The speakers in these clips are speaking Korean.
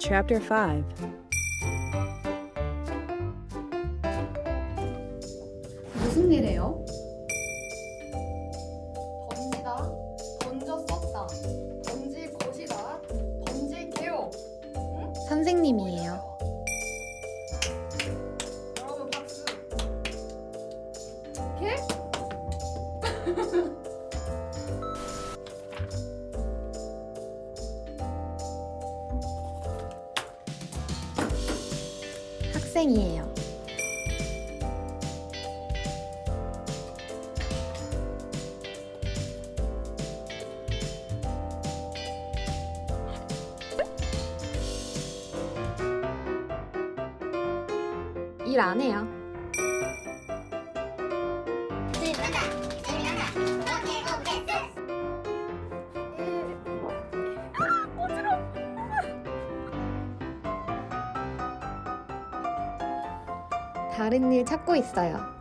Chapter 5 무슨 일이에요? 던지다, 던져 썼다, 던질 것이다, 던질게요. 선생님이에요. 여러분 박수. 개? 학생이에요. 일 안 해요. 다른 일 찾고 있어요.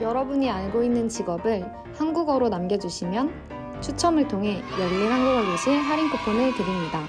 여러분이 알고 있는 직업을 한국어로 남겨주시면 추첨을 통해 열린 한국어 교실 할인 쿠폰을 드립니다.